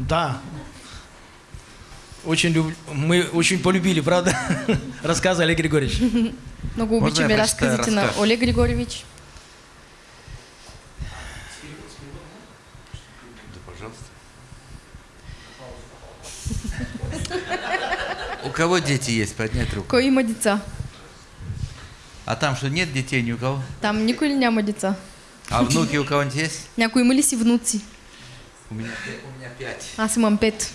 Да. Очень люб... Мы очень полюбили, правда? Рассказы Олег Григорьевич. Много Можно я обичаме прочитаю разказите на? Олег Григорьевич. Да, пожалуйста. У кого дети есть? Поднять руку. Кой има деца? А там что, нет детей ни у кого? Там ли няма деца? А внуки у кого-нибудь есть? Някой има ли си внуци? У меня, у меня пять. Аз имам пет.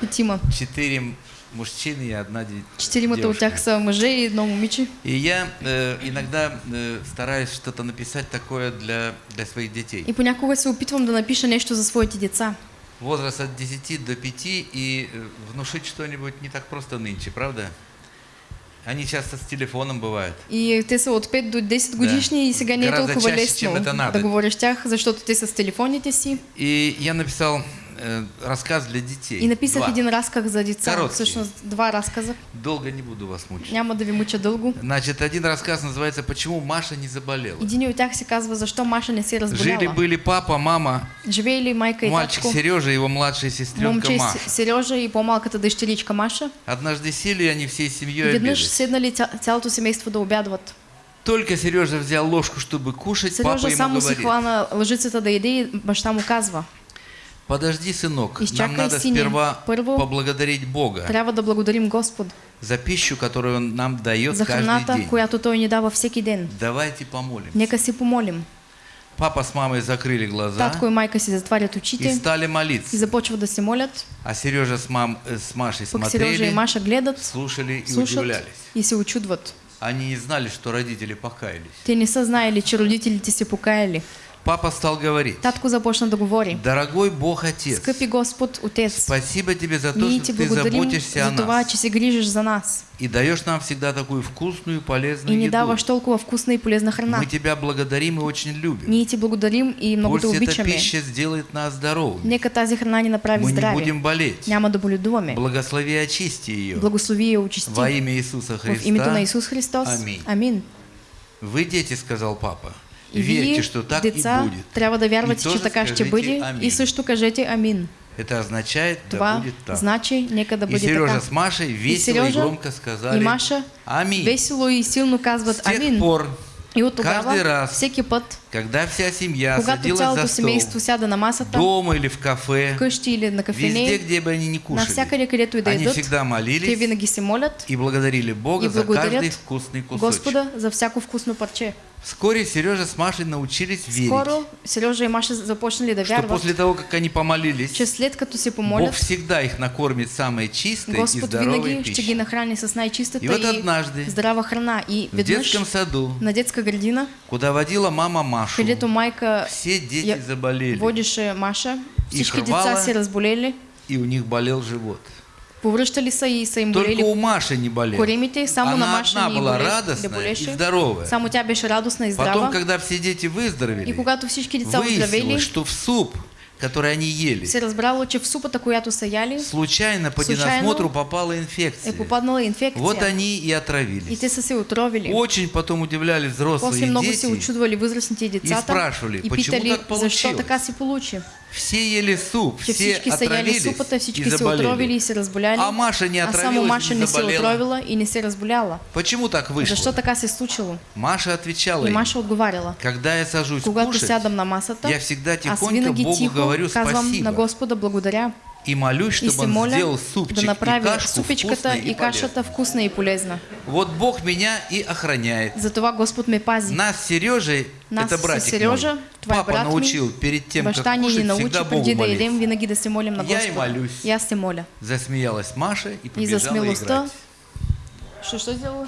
Петима. Четыре мужчины и одна де- Четиримата от девушка. тях са мъже и едно момиче. И я э, иногда э, стараюсь что-то написать такое для, для своих детей. И понякога се опитвам да напиша нещо за своите деца. Возраст от 10 до 5 и э, внушить что-нибудь не так просто нынче, правда? Они часто с телефоном бывают. И те са от 5 до 10 годишни и сега не е толкова чаще, лесно чем это надо. да говориш тях, защото те са с телефоните си. И я написал э, рассказ для детей. И написах Два. един разказ за деца. Короткий. Всъщност два разказа. Долго не буду вас мучить. Няма да ви муча дълго. Значит, один рассказ называется «Почему Маша не заболела». Един от тях се казва Защо Маша не се разболяла. Жили-были папа, мама, Живеели майка и мальчик татко, Сережа и его младшая сестренка момче Маша. Сережа и по-малката дъщеричка Маша. Однажды сели они всей семьей Веднъж седнали ця- цялото семейство да обядват. Только Сережа взял ложку, чтобы кушать, папа Сережа ему само си говорит, хвана лъжицата да яде и баща му казва. Подожди, сынок, нам надо сине. сперва поблагодарить Бога Трябва да благодарим Господ за пищу, которую Он нам дает за каждый храната, день. която Той ни дава всеки ден. Давайте помолимся. Нека си помолим. Папа с мамой закрыли глаза Татко и майка си затварят и очите стали и молиться. започват да се молят. А Сережа с, мам, э, с Машей Пък Сережа и смотрели, Маша гледат, слушали и слушат удивлялись. и се очудват. Они не знали, что родители покаялись. Те не са знаели, че родителите се покаяли. Папа стал говорить, Татко започна да говори. дорогой Бог Отец, Скъпи Господ, Отец, спасибо тебе за то, что ты заботишься о за това, нас че се грижиш за нас и даешь нам всегда такую вкусную и полезную и ни еду. даваш толкова вкусна и полезна храна. Мы тебя благодарим и очень любим. Ние ти благодарим и много те Пусть эта обичаме. пища сделает нас здоровыми. Нека тази храна ни направи Мы не здрави. будем болеть. Няма да боледуваме. Благослови и очисти ее. Благослови и очисти. Во имя Иисуса В името на Христа. Исус Христос. Аминь. Амин. Вы дети, сказал папа. И Верьте, что так и будет. да И вярвате, тоже че така ще бъде. амин. И също кажете амин. Это означает, да будет так. значи, нека да И бъде Сережа така. с Машей И весело и, Сережа громко сказали и Маша Аминь. весело и силно С казват тех амин. пор, И от каждый раз, всеки път, когда вся семья садилась за стол, сяда на масата, дома или в кафе, къщи или на везде, кафене, где бы они ни кушали, където и да они всегда молились и благодарили Бога и за каждый вкусный кусочек. Господа за всяко вкусно парче. Вскоре Сережа с Машей научились верить, Скоро Сережа и Маша започнали да что после того, как они помолились, че след като се Бог помолят, всегда их накормит самой чистой и Господ здоровой винаги ще ги пищей. нахрани с най-чистата И вот и однажды здрава храна. И В детском саду, на детска градина, куда водила мама Машу, където майка все дети я- заболели, водеше Маша, И всички деца се разболели, и у них болел живот. Повръщали са и са им Только болели у Маши не болел. коремите, само на Она Маша одна ни была болеше, да радостная и здоровая. Само тя беше радостна и Потом, здрава. когда все дети И выздоровели, когато всички деца выяснилось, оздравели, что в суп, который они ели, се разбрало, че в супата, която са яли, случайно по ненасмотру попала инфекция. е попаднала инфекция. Вот они и И отравились. те са се отровили. Очень потом удивлялись взрослые После много се дети. очудвали възрастните и децата спрашивали, и почему питали, так защо получилось? така се получи. Все ели суп, Че все всички са отравились супата, и всички се отровили заболели. и се разболяли, А Маша не а само отравилась Маша и не не се отровила и не се разболяла. Почему так вышло? Защо така се случило? Маша отвечала И Маша отговаряла. когда я сажусь Когато кушать, сядам на масата, я всегда аз тихонько Богу тихо говорю спасибо. на Господа благодаря и молюсь, и чтобы он моля сделал да супчик и направи кашку супичката и и кашата полезной. вкусна и полезна. Вот Бог меня и охраняет. Затова Господ ме пази. Нас Сережей, Нас это братик Сережа, мой, е папа брат научил перед тем, как кушать, научи всегда Богу да едем, винаги да се молим на Я и молюсь. И аз се моля. Засмеялась Маша и И побежала смелостта. играть. Що, що сделала?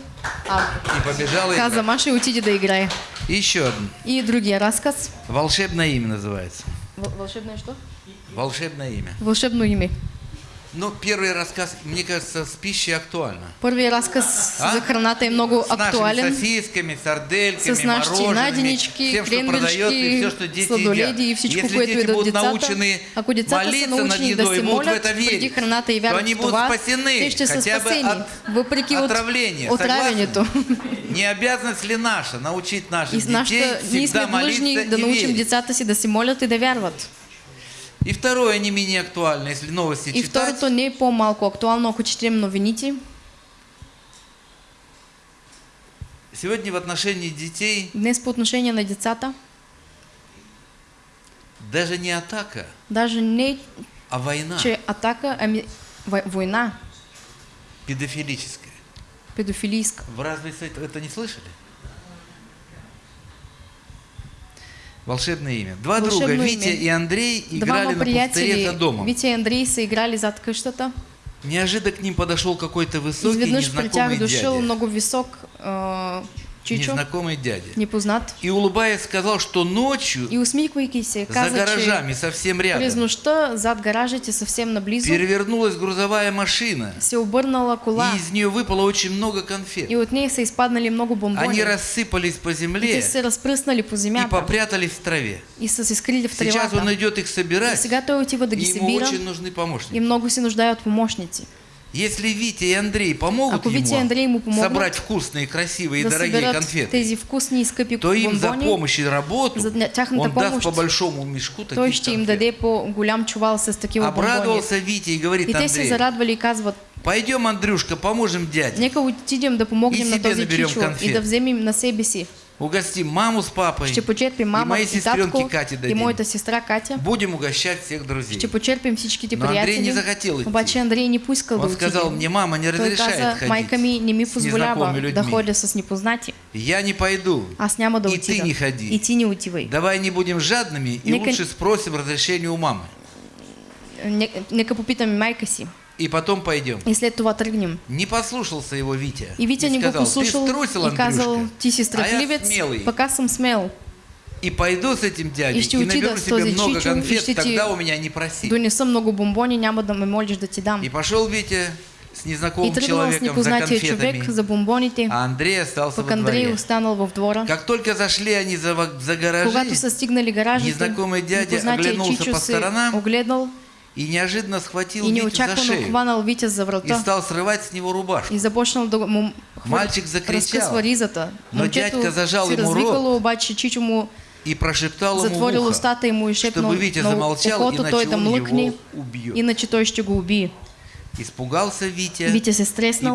А, И побежала каза играть. Маша и отиде да играе. И еще один. И другия разказ. Волшебное имя называется. Вол- Волшебное что? Волшебное имя. Волшебно име. Но первый рассказ, мне кажется, с пищей актуально. Първият разказ А? за храната е много С нашими актуален. сосисками, сардельками, С нашите мороженами, наденички, всем, что продается и все, что дети едят. и Если дети будут децата, научены са молиться над едой, будут в это верить, то они будут спасены, хотя бы от въпреки от отравления. отравянето. Не обязанность ли наша научить наших с детей всегда молиться да и научим верить? децата си да се молят и да вярват. И второе, не менее актуально, если новости И читать. второто не е по-малко актуално, ако четем новините. Сегодня в отношении детей Днес по отношение на децата, даже не атака, даже не а война че атака, ами вой- война педофилическая. педофилийска. Вы разве это не слышали? Волшебное имя. Два друга, Волшебное Витя имя. и Андрей, играли на пустыре за домом. Витя и Андрей, са играли зад къщата. Неожиданно к ним подошел какой-то высокий тях незнакомый дядя. много висок а, чичо, Незнакомый дядя. непознат. И улыбаясь сказал, что ночью И усмихвайки се, за гаражами совсем рядом нощта зад гаражите съвсем наблизо перевернулась грузовая машина. се обърнала кола И из нее выпало очень много конфет. и от нея са изпаднали много бомбони. Они рассыпались по И земле те се разпръснали по и земята попрятались в траве. и се скрили в Сейчас он идет их И собирать, сега той отива да и ему очень нужны помощники. и много се нуждае от помощници. Если Витя и Андрей помогут Ако ему Андрей ему помогнат собрать вкусные, красивые и да дорогие конфеты, тези и скъпи то им за бомбони, помощь и работу за он даст помощ по большому мешку той таких ще им даде по голям чувал с такива бомбони. Обрадовался Витя и говорит И те се Андрей, зарадвали и казват, пойдем, Андрюшка, поможем дяде. нека отидем да помогнем И на този чичо и да вземем на себе си. Угостим маму с папой Ще почерпим и мама моей и сестренке татко Кате и дадим. моята сестра Катя. Будем угощать всех друзей. Ще почерпим всичките Но Андрей не захотел идти. Обаче Андрей не поискал да Он сказал, мне мама не разрешает каза, ходить майка ми не ми позволява незнакомыми да людьми. ходя с непознати. Я не пойду. Аз няма да И отида. ты не ходи. И ти не отивай. Давай не будем жадными и Нека- лучше спросим разрешение у мамы. Не- Нека попитаме майка си. И потом пойдем. И след това тръгнем. Не послушался его Витя. И Витя не го послушал струсил, и казал, ти си а страхливец, смелый. пък аз съм смел. И пойду с этим дядей И и наберу с себе много и конфет, ти тогда у меня не проси. Донеса много бомбони, няма да ме молиш да ти дам. И пошел Витя с И незнакомым с человеком за непознатия конфетами, човек за бомбоните, а Андрей остался во Андрей дворе. останал в двора. Как только зашли они за, во- за гаражи, Когато са стигнали гаражите, незнакомый дядя оглянулся по сторонам огледал и неожиданно схватил и Витю за шею Витя и стал срывать с него рубашку. и му Мальчик закричал, но дядька зажал ему му и прошептал ему в ухо, устата и му и шепнал чтобы Витя замолчал, иначе да он его убьет. иначе той го убие. Испугался Витя, Витя се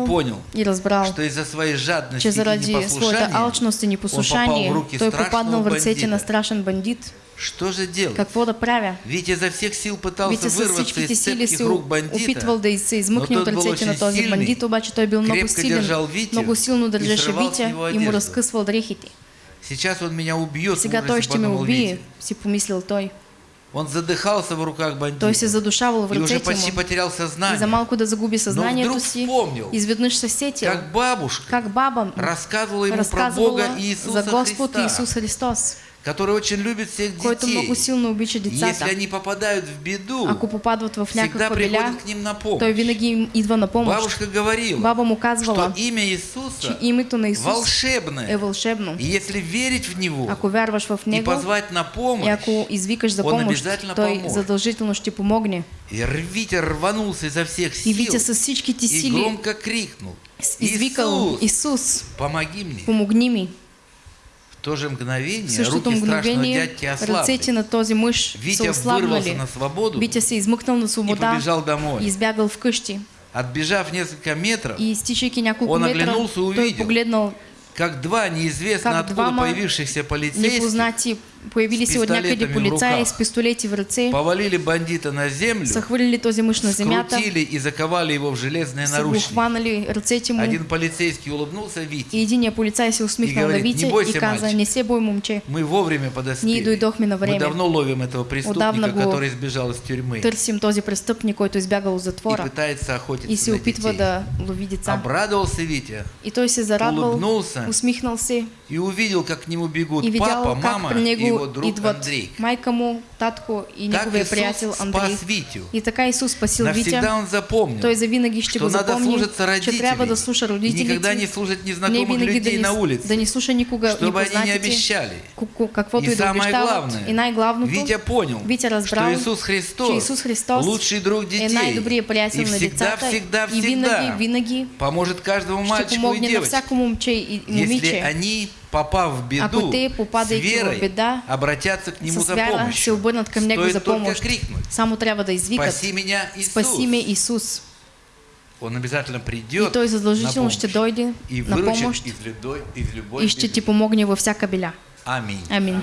и понял, и разбрал, что из-за своей жадности и непослушания алчност и он попал в руки той страшного попаднал в ръцете на бандита. страшен бандит. Что же делать? Какво да правя? Витя изо всех сил пытался Витя вырваться из цепких рук бандита, опитвал да измъкне но от тот был ръцете на очень този сильный, бандит, обаче той бил много силен, Витю много силно и държеше Витя и му разкъсвал дрехите. Сейчас он меня убьет, Сега той ще ме убие, Витя. си помислил той. Он задыхался в руках бандита Той се задушавал в и уже ръцете почти му. потерял И за сознание. малко да загуби съзнанието вдруг си, вспомнил, изведнъж се сетил, Как бабушка как баба рассказывала ему про разказвала Бога за Иисуса Господ Христа, Исус Христос, который очень любит всех детей. Если они попадают в беду, в всегда приходят к ним на помощь. Бабушка говорила, что имя Иисуса волшебное. вълшебно. И если верить в Него и позвать на помощь, Он обязательно поможет. и Витя рванулся изо всех сил и громко крикнул, Иисус, Исус, помоги мне. В то же В мгновение същото руки страшного мгновение дядьки ръцете на този мъж са Витя вырвался ослабнали. на свободу Витя се измъкнал на и свобода побежал домой. и избягал вкъщи. Отбежав несколько метров, И стичайки няколко Он метра, оглянулся и той увидел, погледнал как два неизвестно как откуда появившихся полицейских непознати появили с се от някъде пистолетами в полицаи с пистолети в ръце, повалили бандита на землю, са хвърлили този мъж на земята, скрутили и заковали его в железные наручники. ръцете му Один полицейский улыбнулся Вите. и единия полицай се усмихнал И на говорит, Витя «Не бойся, и каза, мальчик». не се бой, момче, Мы вовремя ние подоспели. дойдохме на Мы време. давно ловим этого преступника, который сбежал из тюрьмы Търсим този престъпник, който е избягал от и затвора пытается и охотиться се на опитва да лови деца. Обрадовался Витя И той се зарадвал, улыбнулся усмихнал се и увидел, как к нему бегут и видял папа, мама и его друг идват Андрей. майка му, татко и Так неговия Иисус приятел Андрей. спас Витю. И така Исус спасил Навсегда Витя. он запомнил, Той завинаги ще что го надо запомни, слушаться че родителей трябва да слуша родителите. никогда не слушать не незнакомых винаги да людей ни, на улице, да не слуша никога чтобы они не обещали. каквото И да самое главное, И най-главното, Витя понял, Витя разбрал, что Иисус Христос, че Исус Христос лучший друг е детей приятел и на всегда, децата всегда, и винаги, всегда винаги поможет каждому мальчику и на девочке, всяко момче и если они попав в беду, те, с верой, беда, обратятся к Нему за помощью. Стоит только крикнуть. Спаси меня, Иисус. Спаси ме Исус. Он обязательно И придет Той на задължително ще помощь дойде и на выручит помощ из, любой, из любой и ще беды. ти помогне във всяка беля. Аминь. Амин.